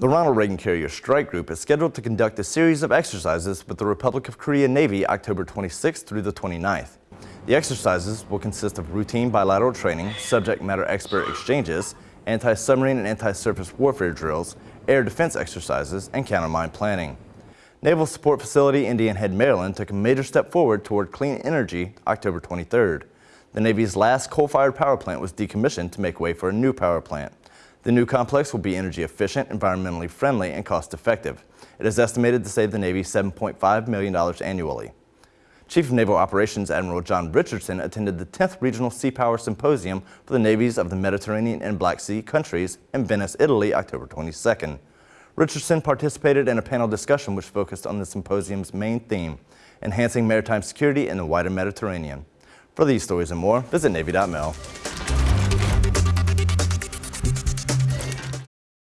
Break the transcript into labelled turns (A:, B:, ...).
A: The Ronald Reagan Carrier Strike Group is scheduled to conduct a series of exercises with the Republic of Korea Navy October 26th through the 29th. The exercises will consist of routine bilateral training, subject matter expert exchanges, anti-submarine and anti-surface warfare drills, air defense exercises, and countermine planning. Naval Support Facility Indian Head, Maryland took a major step forward toward clean energy October 23rd. The Navy's last coal-fired power plant was decommissioned to make way for a new power plant. The new complex will be energy efficient, environmentally friendly, and cost effective. It is estimated to save the Navy $7.5 million annually. Chief of Naval Operations Admiral John Richardson attended the 10th Regional Sea Power Symposium for the navies of the Mediterranean and Black Sea countries in Venice, Italy, October 22nd. Richardson participated in a panel discussion which focused on the symposium's main theme, enhancing maritime security in the wider Mediterranean. For these stories and more, visit Navy.mil.